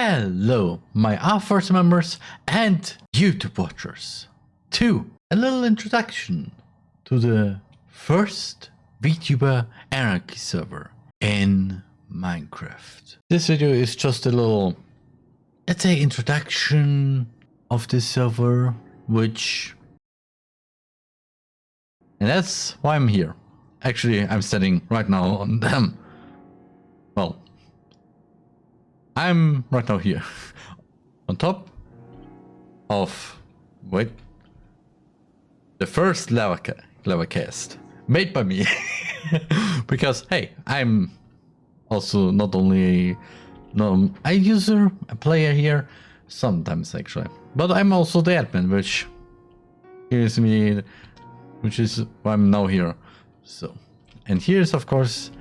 Hello, my R-Force members and YouTube watchers. Two, a little introduction to the first VTuber Anarchy server in Minecraft. This video is just a little, let's say, introduction of this server, which... And that's why I'm here. Actually, I'm standing right now on them. I'm right now here. on top of... Wait. The first lava, ca lava cast. Made by me. because, hey, I'm also not only no, a user, a player here, sometimes actually. But I'm also the admin, which gives me, which is why I'm now here. So, and here's of course,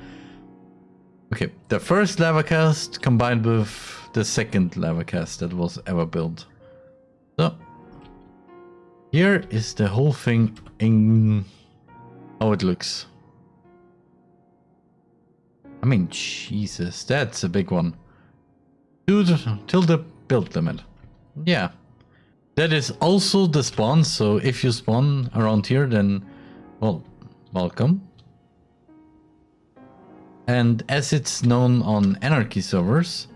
okay, the first lava cast combined with the second lava cast that was ever built. So, here is the whole thing in how it looks. I mean, Jesus, that's a big one. Dude, till the build limit. Yeah. That is also the spawn, so if you spawn around here, then, well, welcome. And as it's known on Anarchy servers,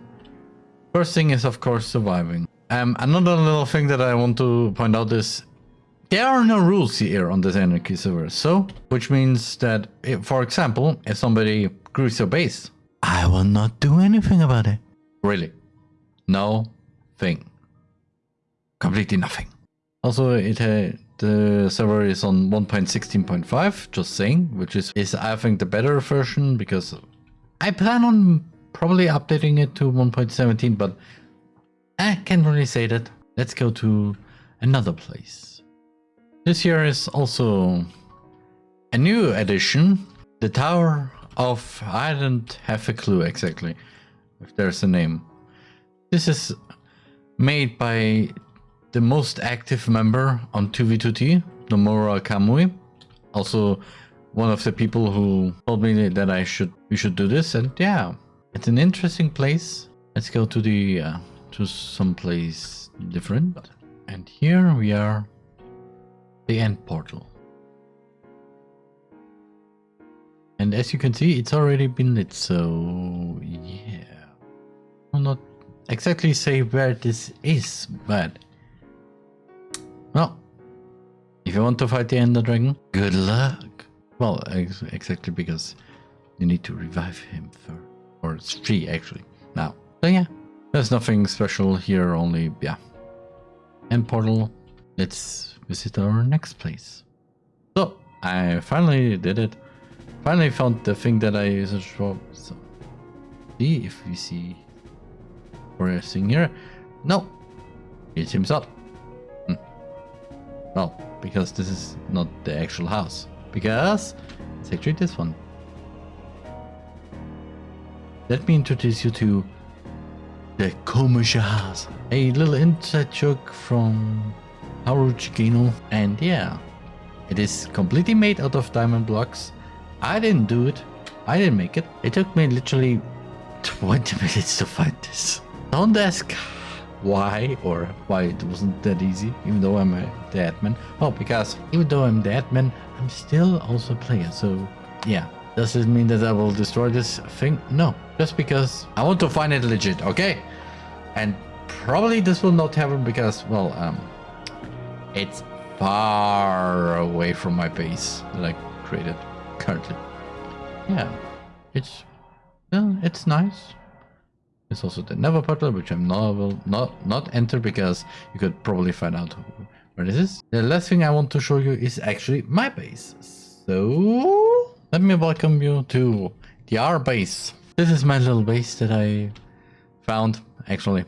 first thing is of course surviving. Um, another little thing that I want to point out is there are no rules here on this Anarchy server, so, which means that, if, for example, if somebody grieves your base, I will not do anything about it. Really. No thing. Completely nothing. Also, it uh, the server is on 1.16.5, just saying, which is, is I think the better version because I plan on probably updating it to 1.17, but I can't really say that. Let's go to another place. This here is also a new addition, the Tower of... I don't have a clue exactly if there's a name. This is made by the most active member on 2v2t, Nomura Kamui. Also one of the people who told me that I should we should do this and yeah, it's an interesting place. Let's go to the uh, to some place different. And here we are the end portal. And as you can see, it's already been lit, so yeah. I'll not exactly say where this is, but well, if you want to fight the Ender Dragon, good luck. Well, ex exactly because you need to revive him for, Or it's free, actually, now. So yeah, there's nothing special here, only, yeah. End portal. Let's visit our next place. So, I finally did it. Finally found the thing that I searched for. So, see if we see forest thing here. No, it's himself. Well, because this is not the actual house. Because it's actually this one. Let me introduce you to the Komusha house. A little inside joke from Haru Chikino. And yeah, it is completely made out of diamond blocks. I didn't do it. I didn't make it. It took me literally 20 minutes to find this. Don't ask why or why it wasn't that easy, even though I'm a, the admin. Well, because even though I'm the admin, I'm still also a player, so yeah. Does it mean that I will destroy this thing? No, just because I want to find it legit, okay? And probably this will not happen because, well, um, it's far away from my base that I created currently. Yeah, it's, well, it's nice. There's also the Nether portal, which I'm not will not not enter because you could probably find out where this is. The last thing I want to show you is actually my base. So let me welcome you to the R base. This is my little base that I found actually.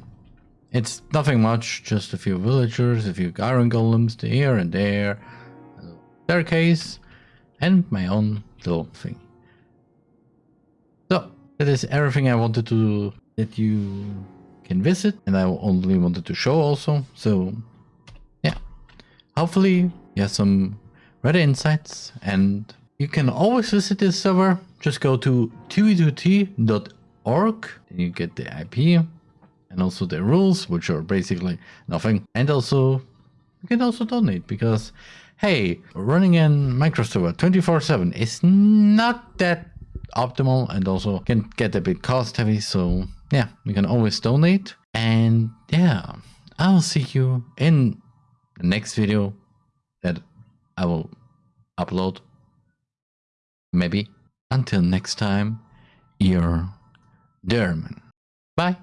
It's nothing much, just a few villagers, a few iron golems here and there, a staircase, and my own little thing. So, that is everything I wanted to that you can visit and I only wanted to show also. So yeah, hopefully you have some better insights and you can always visit this server. Just go to 2v2t.org and you get the IP and also the rules, which are basically nothing. And also, you can also donate because, hey, running in Minecraft server 24/7 is not that optimal, and also can get a bit cost heavy. So yeah, you can always donate. And yeah, I'll see you in the next video that I will upload. Maybe. Until next time, your Derman. Bye.